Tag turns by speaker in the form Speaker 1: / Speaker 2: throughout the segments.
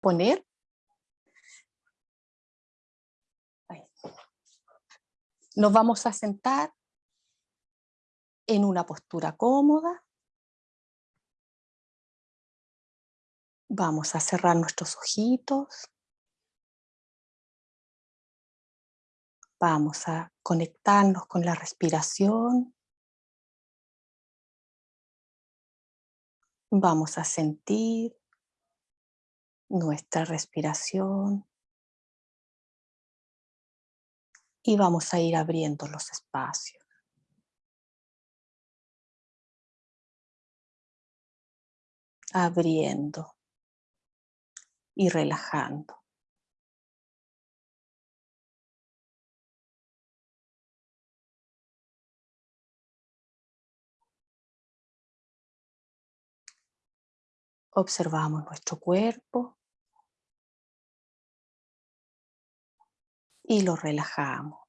Speaker 1: poner. Nos vamos a sentar en una postura cómoda. Vamos a cerrar nuestros ojitos. Vamos a conectarnos con la respiración. Vamos a sentir nuestra respiración. Y vamos a ir abriendo los espacios. Abriendo y relajando. Observamos nuestro cuerpo y lo relajamos.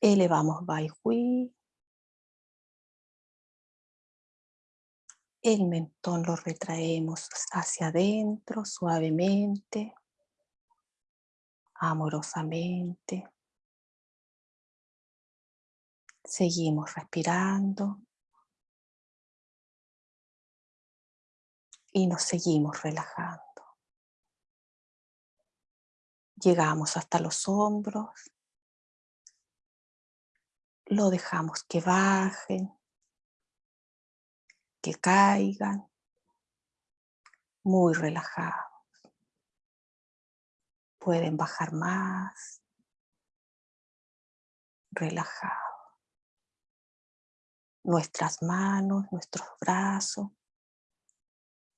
Speaker 1: Elevamos Bai Hui. El mentón lo retraemos hacia adentro suavemente, amorosamente. Seguimos respirando. y nos seguimos relajando. Llegamos hasta los hombros, lo dejamos que bajen, que caigan, muy relajados. Pueden bajar más, relajados. Nuestras manos, nuestros brazos,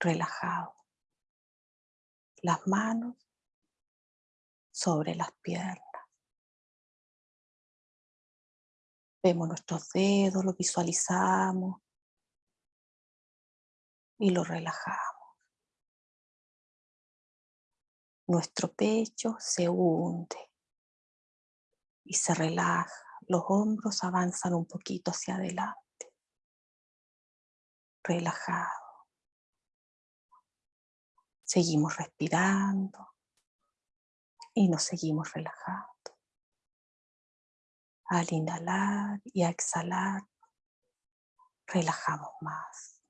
Speaker 1: relajado. Las manos sobre las piernas. Vemos nuestros dedos, lo visualizamos y lo relajamos. Nuestro pecho se hunde y se relaja. Los hombros avanzan un poquito hacia adelante. Relajado. Seguimos respirando y nos seguimos relajando. Al inhalar y a exhalar, relajamos más.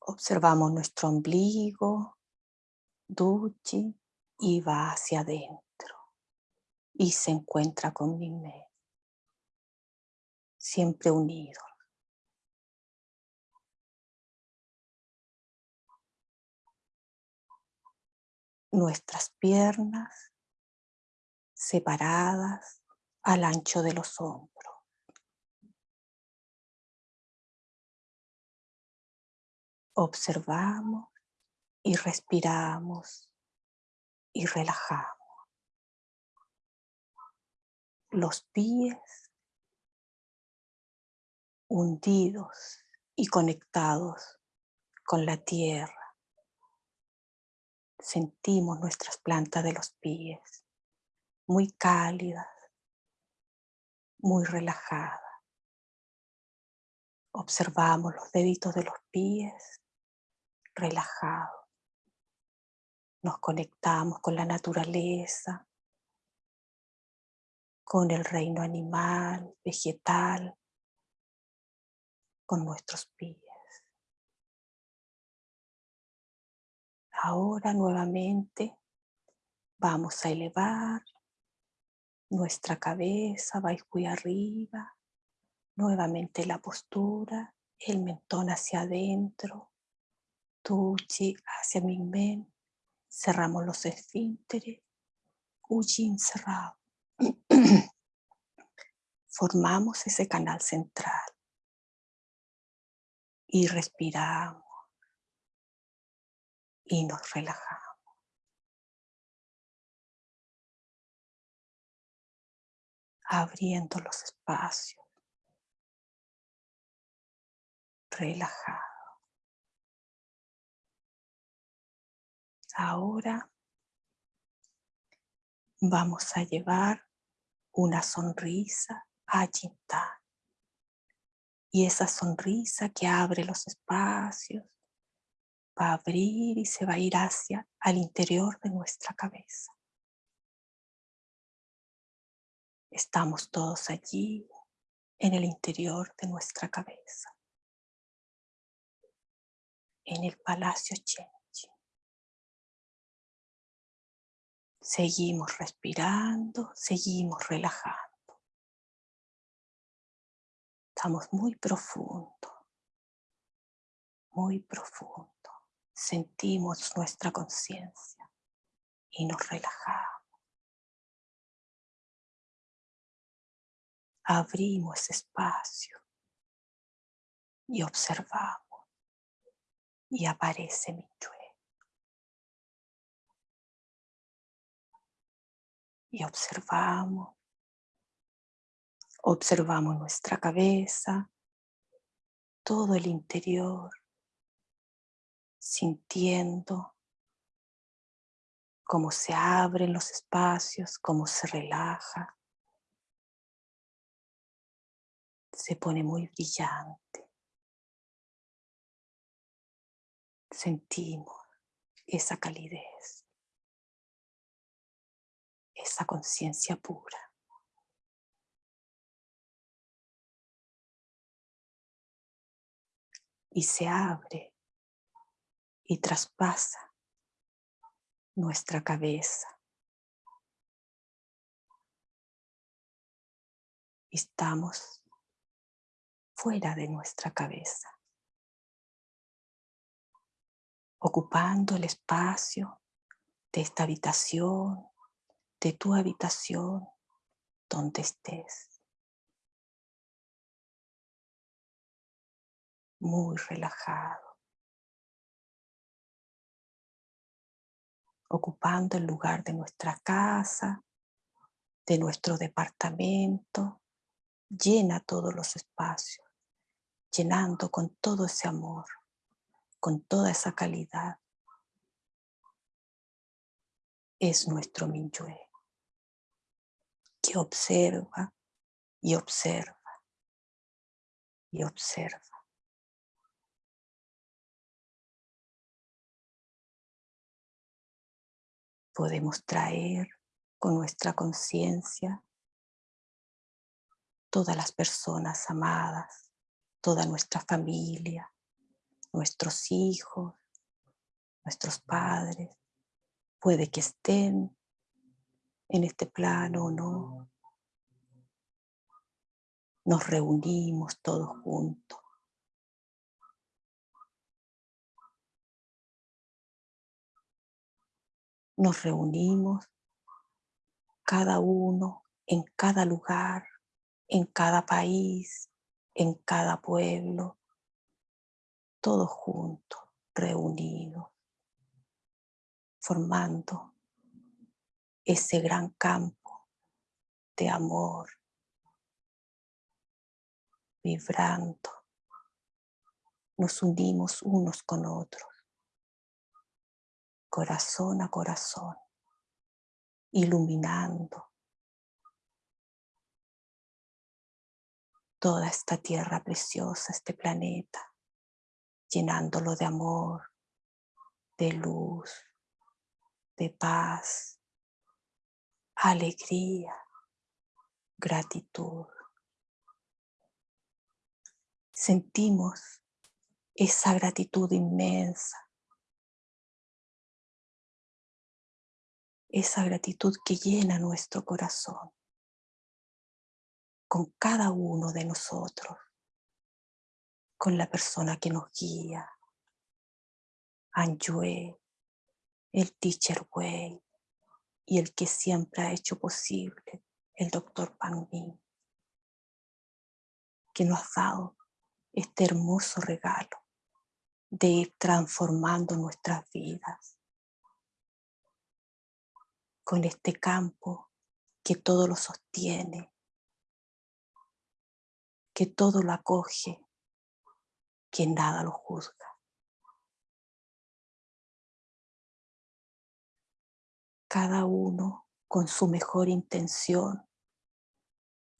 Speaker 1: Observamos nuestro ombligo, duchi, y va hacia adentro y se encuentra con mi mente siempre unidos. Nuestras piernas separadas al ancho de los hombros. Observamos y respiramos y relajamos. Los pies hundidos y conectados con la tierra. Sentimos nuestras plantas de los pies muy cálidas, muy relajadas. Observamos los deditos de los pies relajados. Nos conectamos con la naturaleza, con el reino animal, vegetal, con nuestros pies. Ahora nuevamente vamos a elevar nuestra cabeza, va muy arriba, nuevamente la postura, el mentón hacia adentro, tuchi hacia mi men, cerramos los esfínteres, Ujin cerrado. Formamos ese canal central y respiramos y nos relajamos. Abriendo los espacios. Relajado. Ahora vamos a llevar una sonrisa a Yintán. Y esa sonrisa que abre los espacios va a abrir y se va a ir hacia al interior de nuestra cabeza. Estamos todos allí en el interior de nuestra cabeza, en el Palacio Chenchi. Seguimos respirando, seguimos relajando. Estamos muy profundo, muy profundo. Sentimos nuestra conciencia y nos relajamos. abrimos espacio y observamos y aparece mi Minyue. Y observamos, observamos nuestra cabeza, todo el interior, sintiendo cómo se abren los espacios, cómo se relaja. se pone muy brillante. Sentimos esa calidez, esa conciencia pura. Y se abre y traspasa nuestra cabeza. Estamos fuera de nuestra cabeza, ocupando el espacio de esta habitación, de tu habitación, donde estés. Muy relajado. Ocupando el lugar de nuestra casa, de nuestro departamento, llena todos los espacios llenando con todo ese amor, con toda esa calidad. Es nuestro Minyue, que observa y observa y observa. Podemos traer con nuestra conciencia todas las personas amadas toda nuestra familia, nuestros hijos, nuestros padres, puede que estén en este plano o no. Nos reunimos todos juntos. Nos reunimos cada uno en cada lugar, en cada país, en cada pueblo, todos juntos, reunidos, formando ese gran campo de amor, vibrando, nos unimos unos con otros, corazón a corazón, iluminando toda esta tierra preciosa, este planeta, llenándolo de amor, de luz, de paz, alegría, gratitud. Sentimos esa gratitud inmensa, esa gratitud que llena nuestro corazón con cada uno de nosotros, con la persona que nos guía, Anjue, el Teacher Way y el que siempre ha hecho posible, el Doctor Pan que nos ha dado este hermoso regalo de ir transformando nuestras vidas con este campo que todo lo sostiene, que todo lo acoge, que nada lo juzga. Cada uno con su mejor intención,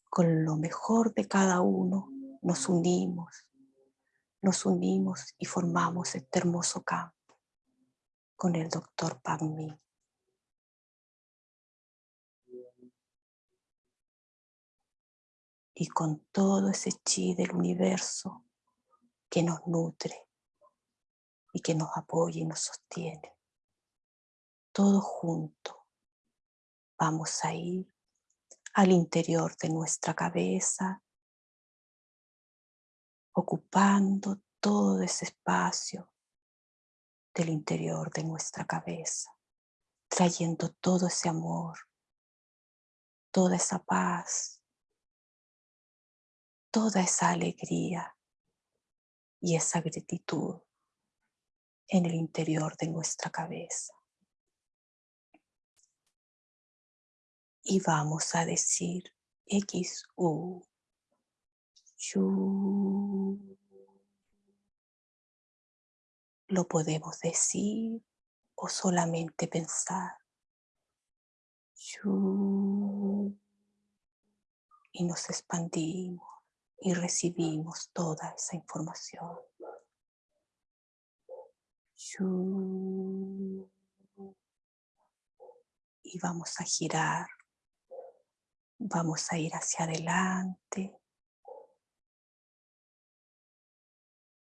Speaker 1: con lo mejor de cada uno, nos unimos, nos unimos y formamos este hermoso campo con el doctor Pagmi. Y con todo ese chi del universo que nos nutre y que nos apoya y nos sostiene. Todo junto vamos a ir al interior de nuestra cabeza, ocupando todo ese espacio del interior de nuestra cabeza, trayendo todo ese amor, toda esa paz, toda esa alegría y esa gratitud en el interior de nuestra cabeza. Y vamos a decir X, U, Lo podemos decir o solamente pensar. Y nos expandimos y recibimos toda esa información. Y vamos a girar, vamos a ir hacia adelante,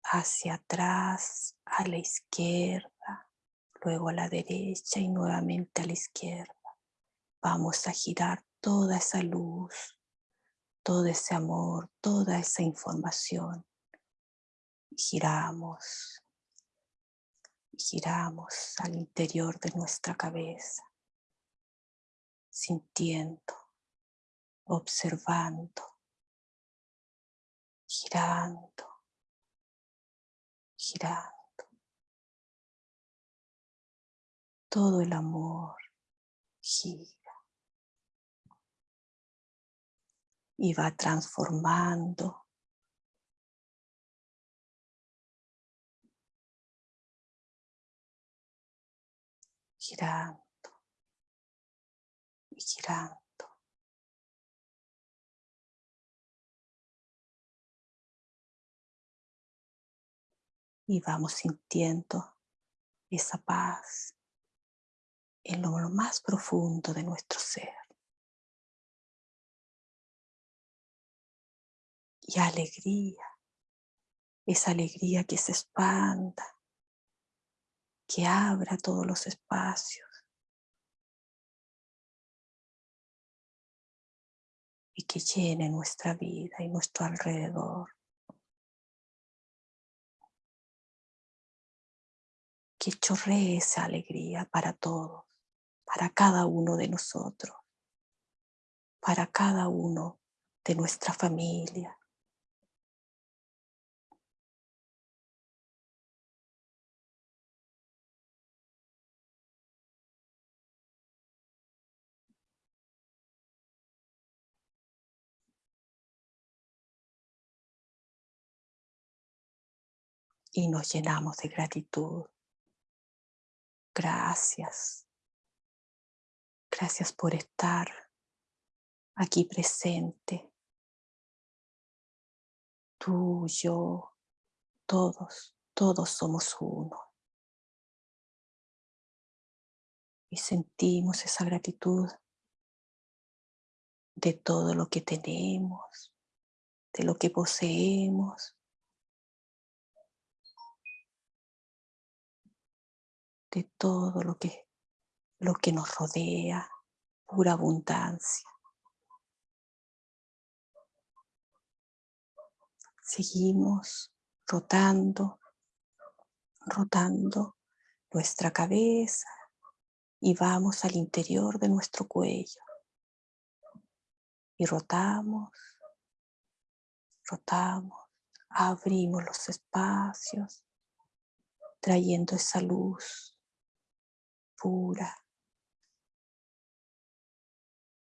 Speaker 1: hacia atrás, a la izquierda, luego a la derecha y nuevamente a la izquierda. Vamos a girar toda esa luz, todo ese amor, toda esa información. giramos, giramos al interior de nuestra cabeza, sintiendo, observando, girando, girando. Todo el amor gira. Y va transformando. Girando. Y girando. y vamos sintiendo esa paz en lo más profundo de nuestro ser. Y alegría, esa alegría que se expanda, que abra todos los espacios. Y que llene nuestra vida y nuestro alrededor. que chorree esa alegría para todos, para cada uno de nosotros, para cada uno de nuestra familia. Y nos llenamos de gratitud Gracias. Gracias por estar aquí presente. Tú, yo, todos, todos somos uno. Y sentimos esa gratitud de todo lo que tenemos, de lo que poseemos, de todo lo que, lo que nos rodea, pura abundancia. Seguimos rotando, rotando nuestra cabeza y vamos al interior de nuestro cuello. Y rotamos, rotamos, abrimos los espacios, trayendo esa luz pura,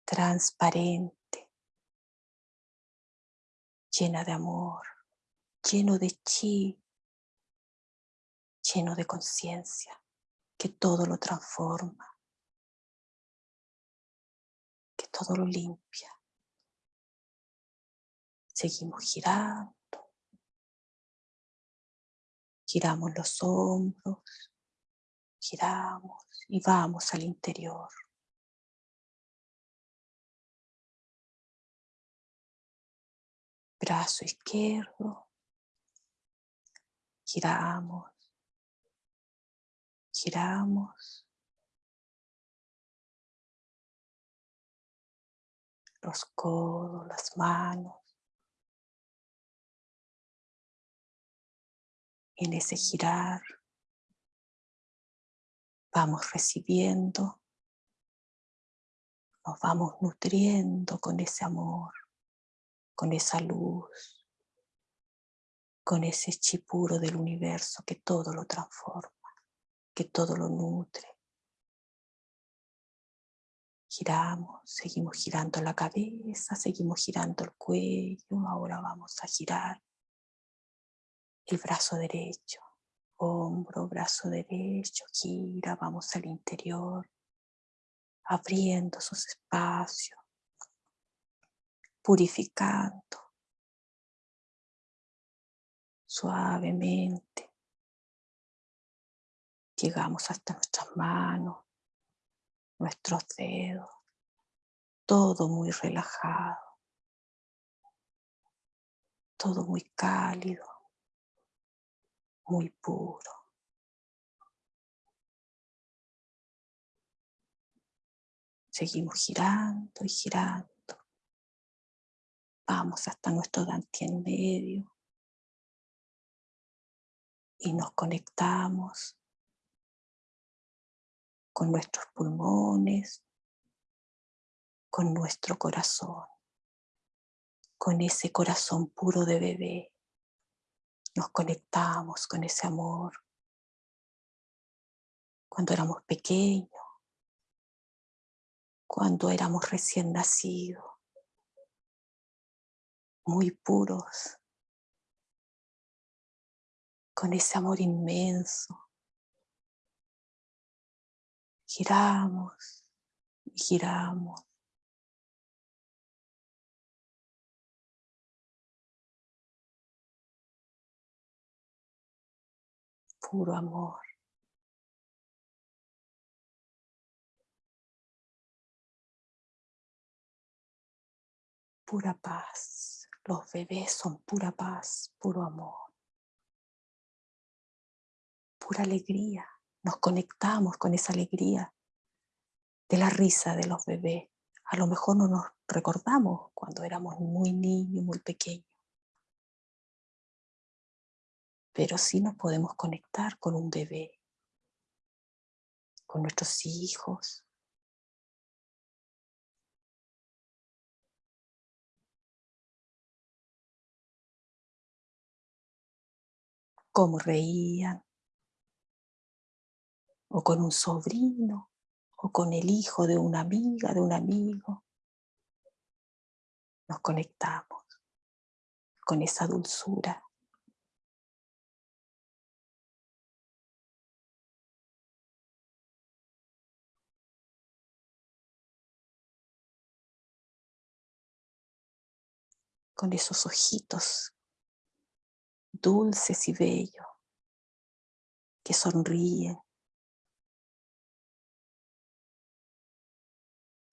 Speaker 1: transparente, llena de amor, lleno de chi, lleno de conciencia, que todo lo transforma. todo lo limpia. Seguimos girando. Giramos los hombros, giramos y vamos al interior. Brazo izquierdo, giramos, giramos. Los codos, las manos. En ese girar vamos recibiendo, nos vamos nutriendo con ese amor, con esa luz, con ese chipuro del universo que todo lo transforma, que todo lo nutre. Giramos, seguimos girando la cabeza, seguimos girando el cuello, ahora vamos a girar el brazo derecho, hombro, brazo derecho, gira, vamos al interior, abriendo sus espacios, purificando suavemente. Llegamos hasta nuestras manos, nuestros dedos, todo muy relajado, todo muy cálido muy puro. Seguimos girando y girando. Vamos hasta nuestro en medio. Y nos conectamos con nuestros pulmones, con nuestro corazón, con ese corazón puro de bebé nos conectamos con ese amor. Cuando éramos pequeños, cuando éramos recién nacidos, muy puros, con ese amor inmenso. Giramos y giramos puro amor. Pura paz. Los bebés son pura paz, puro amor. Pura alegría. Nos conectamos con esa alegría de la risa de los bebés. A lo mejor no nos recordamos cuando éramos muy niños, muy pequeños pero sí nos podemos conectar con un bebé, con nuestros hijos. Cómo reían, o con un sobrino, o con el hijo de una amiga, de un amigo. Nos conectamos con esa dulzura con esos ojitos dulces y bellos que sonríen.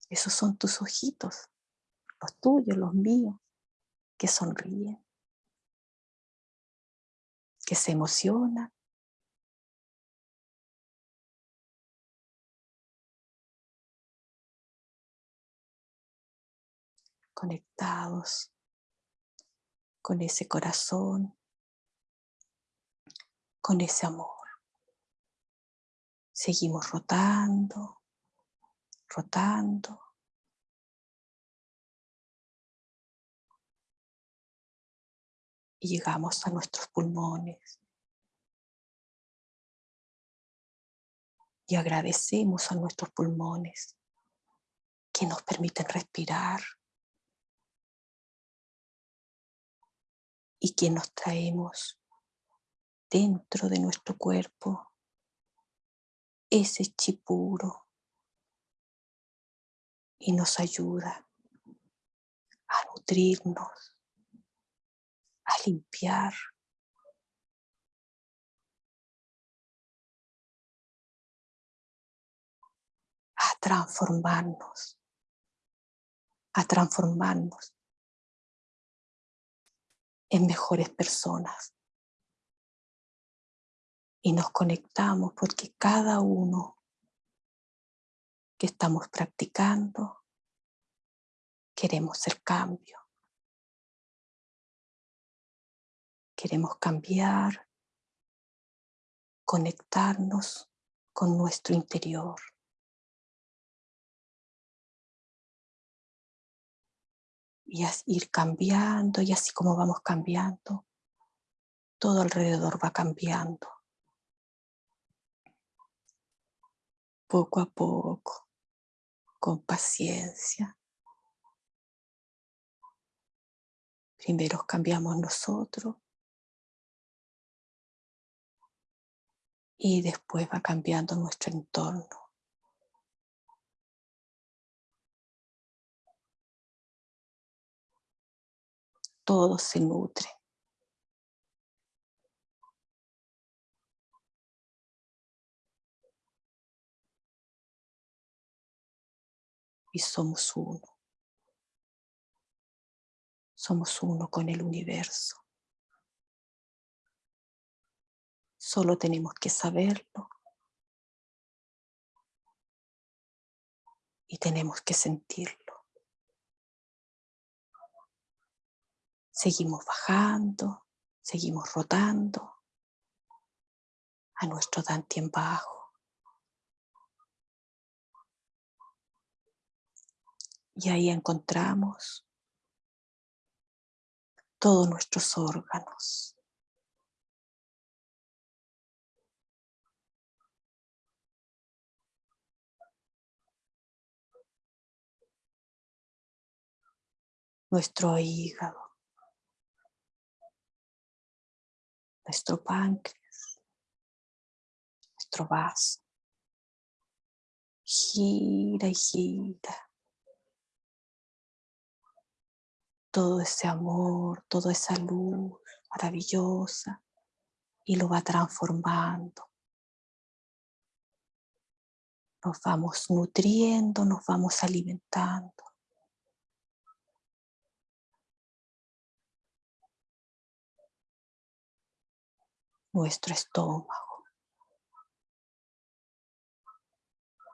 Speaker 1: Esos son tus ojitos, los tuyos, los míos, que sonríen, que se emocionan. conectados con ese corazón, con ese amor. Seguimos rotando, rotando. Y llegamos a nuestros pulmones. Y agradecemos a nuestros pulmones que nos permiten respirar, y que nos traemos dentro de nuestro cuerpo ese chipuro y nos ayuda a nutrirnos, a limpiar. a transformarnos, a transformarnos en mejores personas. Y nos conectamos porque cada uno que estamos practicando queremos ser cambio. Queremos cambiar, conectarnos con nuestro interior. Y ir cambiando, y así como vamos cambiando, todo alrededor va cambiando. Poco a poco, con paciencia. Primero cambiamos nosotros y después va cambiando nuestro entorno. Todo se nutre. Y somos uno. Somos uno con el universo. Solo tenemos que saberlo. Y tenemos que sentirlo. Seguimos bajando, seguimos rotando a nuestro en bajo. Y ahí encontramos todos nuestros órganos. nuestro hígado, nuestro páncreas, nuestro vaso. Gira y gira. Todo ese amor, toda esa luz maravillosa y lo va transformando. Nos vamos nutriendo, nos vamos alimentando. Nuestro estómago,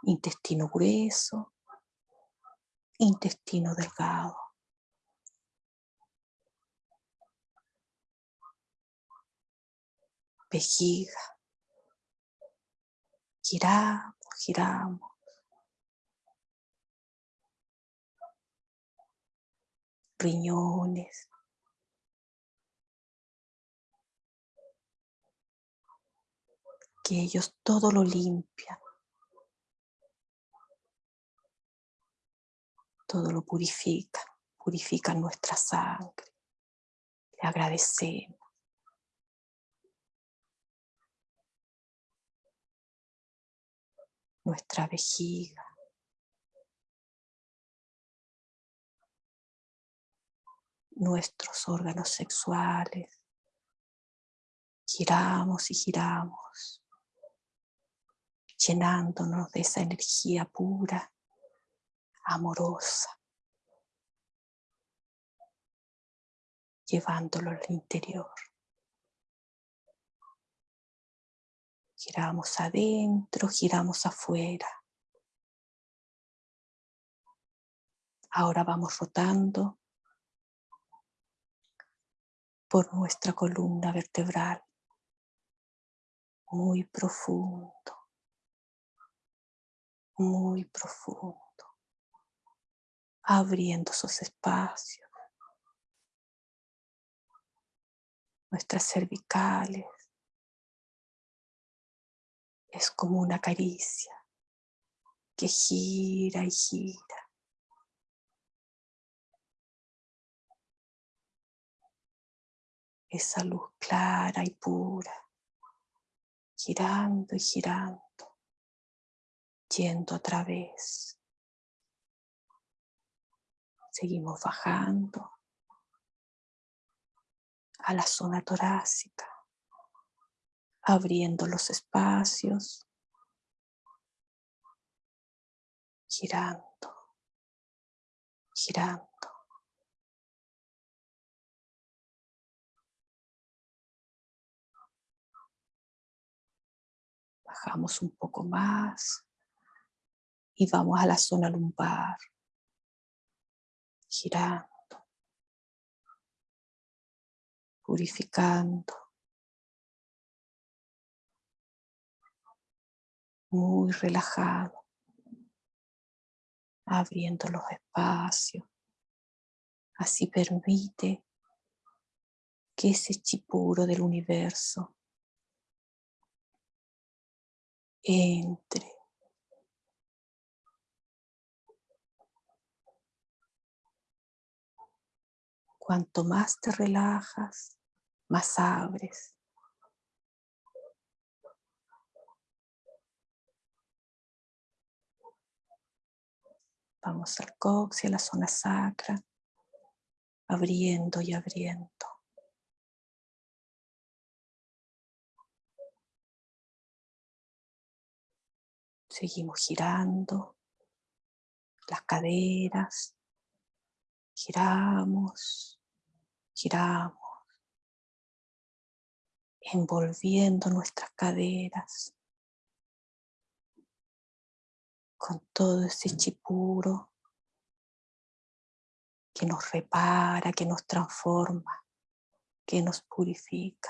Speaker 1: intestino grueso, intestino delgado. Vejiga. Giramos, giramos. Riñones, que ellos todo lo limpian. Todo lo purifican, purifican nuestra sangre. Le agradecemos. Nuestra vejiga. Nuestros órganos sexuales. Giramos y giramos llenándonos de esa energía pura, amorosa, llevándolo al interior. Giramos adentro, giramos afuera. Ahora vamos rotando por nuestra columna vertebral, muy profundo muy profundo, abriendo sus espacios, nuestras cervicales. Es como una caricia que gira y gira. Esa luz clara y pura, girando y girando yendo a través Seguimos bajando a la zona torácica, abriendo los espacios, girando, girando. Bajamos un poco más y vamos a la zona lumbar, girando, purificando, muy relajado, abriendo los espacios, así permite que ese chipuro del universo entre Cuanto más te relajas, más abres. Vamos al cox y a la zona sacra, abriendo y abriendo. Seguimos girando las caderas, giramos, giramos, envolviendo nuestras caderas con todo ese chipuro que nos repara, que nos transforma, que nos purifica.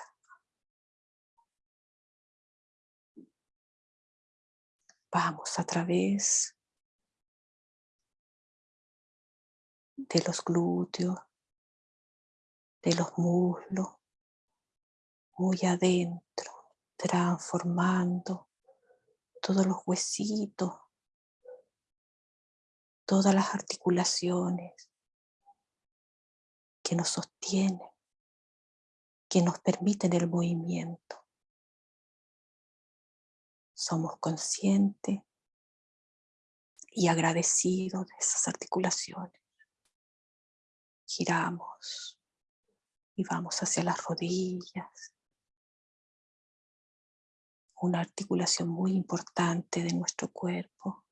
Speaker 1: Vamos a través de los glúteos, de los muslos, muy adentro, transformando todos los huesitos, todas las articulaciones que nos sostienen, que nos permiten el movimiento. Somos conscientes y agradecidos de esas articulaciones. Giramos y vamos hacia las rodillas. Una articulación muy importante de nuestro cuerpo.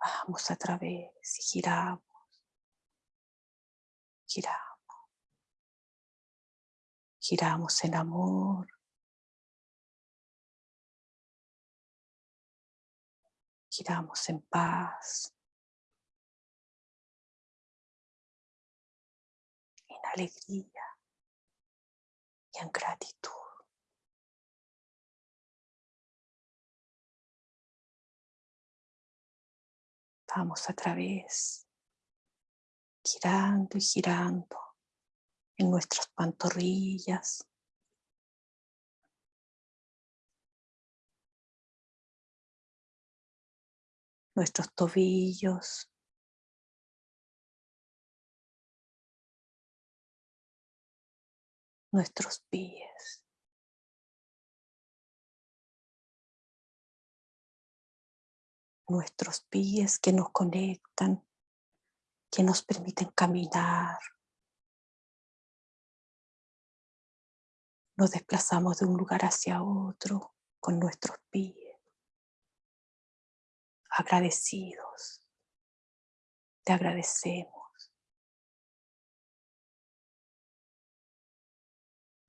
Speaker 1: Vamos a través y giramos. Giramos. Giramos en amor. Giramos en paz. Alegría y en gratitud. Vamos a través, girando y girando en nuestras pantorrillas. Nuestros tobillos, nuestros pies. Nuestros pies que nos conectan, que nos permiten caminar. Nos desplazamos de un lugar hacia otro con nuestros pies. Agradecidos. Te agradecemos.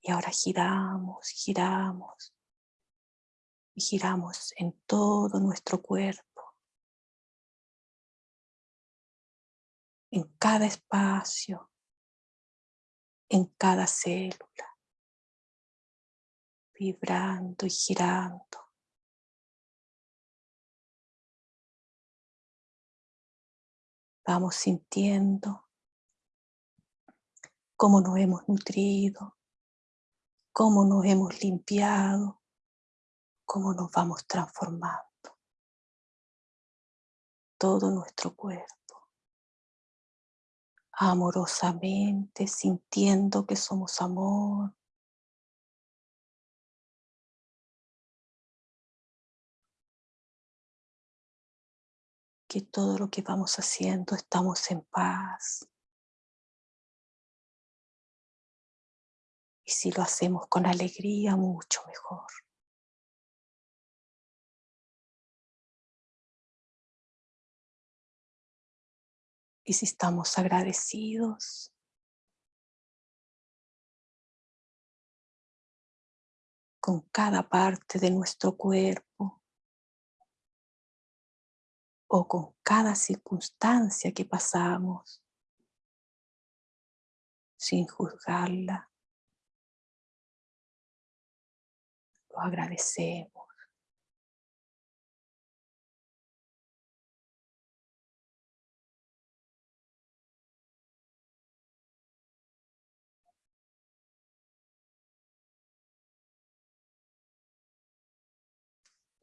Speaker 1: Y ahora giramos, giramos y giramos en todo nuestro cuerpo, en cada espacio, en cada célula, vibrando y girando. Vamos sintiendo cómo nos hemos nutrido, cómo nos hemos limpiado, cómo nos vamos transformando. Todo nuestro cuerpo. Amorosamente, sintiendo que somos amor. que todo lo que vamos haciendo estamos en paz. Y si lo hacemos con alegría, mucho mejor. Y si estamos agradecidos, con cada parte de nuestro cuerpo o con cada circunstancia que pasamos sin juzgarla. Agradecemos.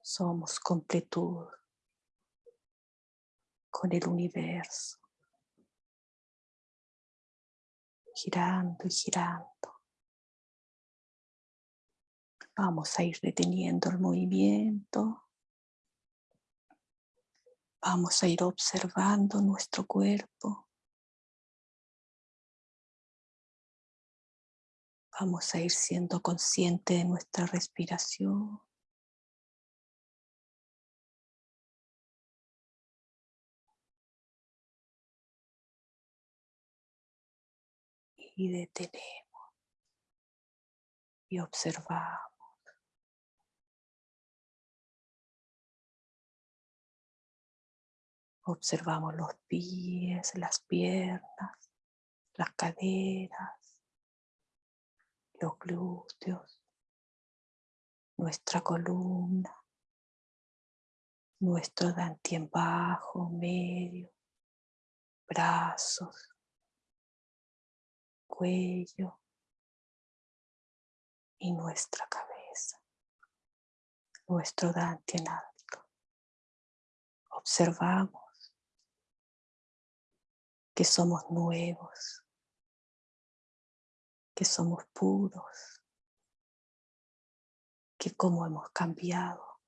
Speaker 1: Somos completud con el universo, girando y girando. Vamos a ir deteniendo el movimiento. Vamos a ir observando nuestro cuerpo. Vamos a ir siendo consciente de nuestra respiración. y detenemos y observamos. Observamos los pies, las piernas, las caderas, los glúteos, nuestra columna, nuestro dantien bajo, medio, brazos, cuello y nuestra cabeza, nuestro dante en alto. Observamos que somos nuevos, que somos puros, que cómo hemos cambiado.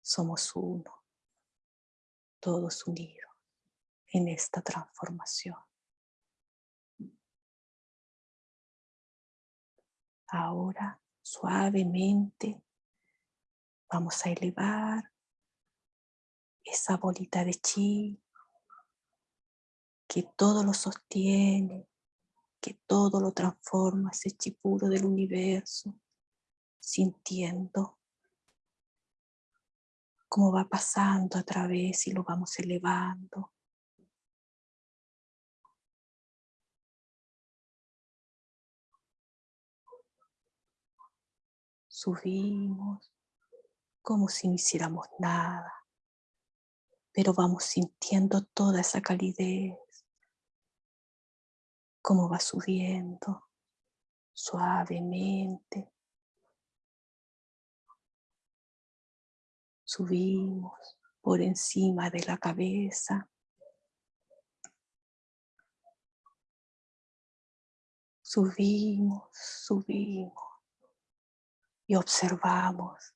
Speaker 1: Somos uno todos unidos en esta transformación. Ahora, suavemente, vamos a elevar esa bolita de chi que todo lo sostiene, que todo lo transforma, ese chi puro del universo, sintiendo cómo va pasando a través y lo vamos elevando. Subimos como si no hiciéramos nada, pero vamos sintiendo toda esa calidez, cómo va subiendo suavemente. Subimos por encima de la cabeza. Subimos, subimos y observamos,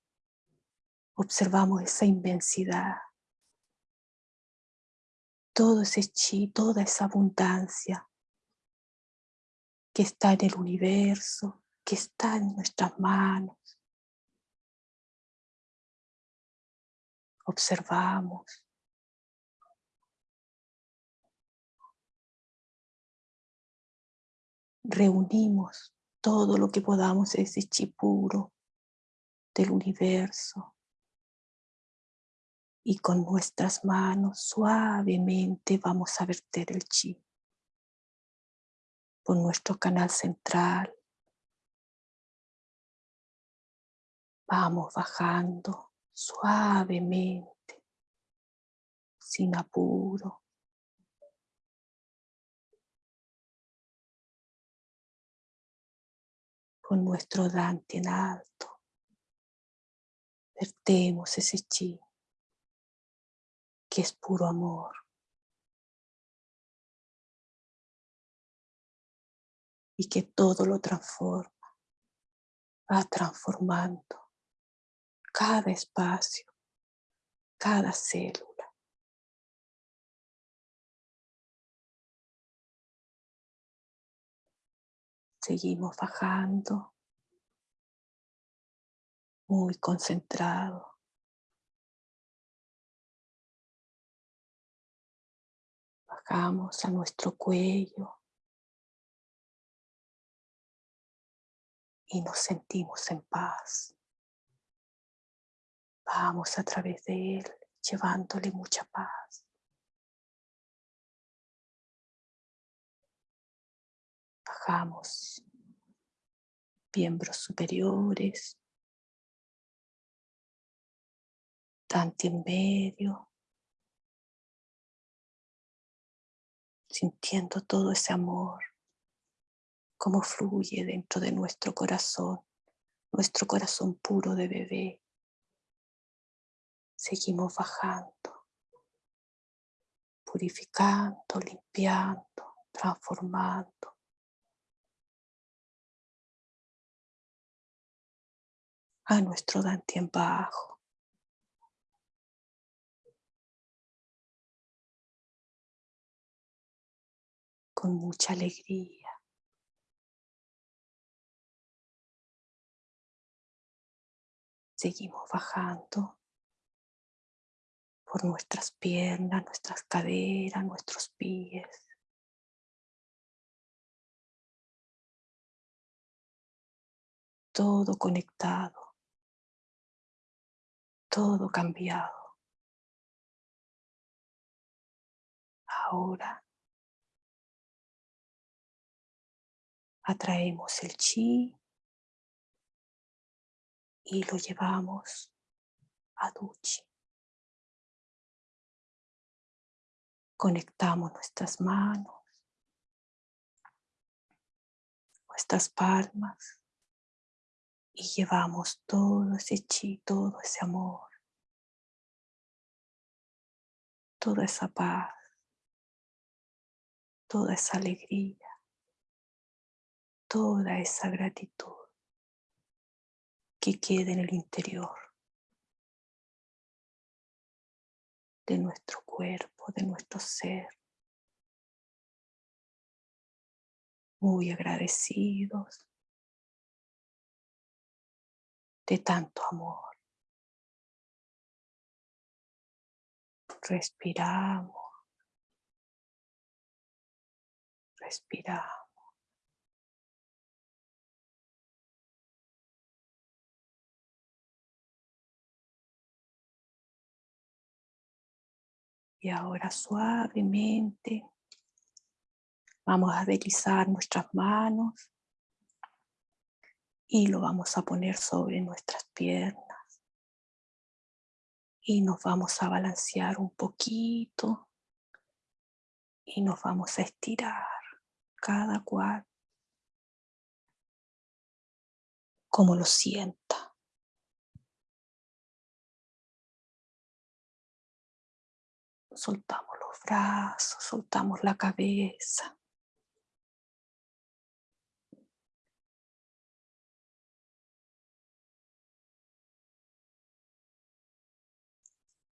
Speaker 1: observamos esa inmensidad, todo ese chi, toda esa abundancia que está en el universo, que está en nuestras manos, observamos. Reunimos todo lo que podamos ese chi puro del universo y con nuestras manos suavemente vamos a verter el chi por nuestro canal central. Vamos bajando suavemente, sin apuro. Con nuestro Dante en alto, vertemos ese chi que es puro amor. Y que todo lo transforma, va transformando cada espacio, cada célula. Seguimos bajando, muy concentrado. Bajamos a nuestro cuello y nos sentimos en paz. Vamos a través de él, llevándole mucha paz. Bajamos miembros superiores, tanto en medio, sintiendo todo ese amor, como fluye dentro de nuestro corazón, nuestro corazón puro de bebé. Seguimos bajando, purificando, limpiando, transformando. a nuestro en bajo. Con mucha alegría. Seguimos bajando por nuestras piernas, nuestras caderas, nuestros pies. Todo conectado todo cambiado. Ahora atraemos el chi y lo llevamos a Duchi. Conectamos nuestras manos, nuestras palmas y llevamos todo ese chi, todo ese amor, toda esa paz, toda esa alegría, toda esa gratitud que quede en el interior de nuestro cuerpo, de nuestro ser. Muy agradecidos de tanto amor. Respiramos. Respiramos. Ahora suavemente vamos a deslizar nuestras manos y lo vamos a poner sobre nuestras piernas. Y nos vamos a balancear un poquito y nos vamos a estirar cada cual como lo sienta. Soltamos los brazos, soltamos la cabeza.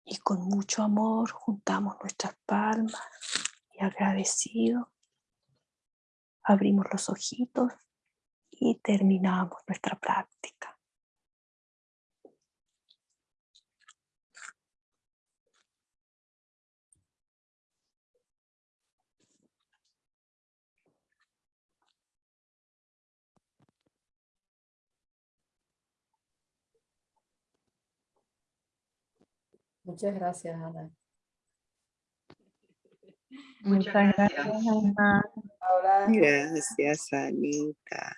Speaker 1: y con mucho amor juntamos nuestras palmas y agradecido abrimos los ojitos y terminamos nuestra práctica.
Speaker 2: Muchas gracias, Ana.
Speaker 3: Muchas gracias, Ana.
Speaker 4: Gracias, Anita.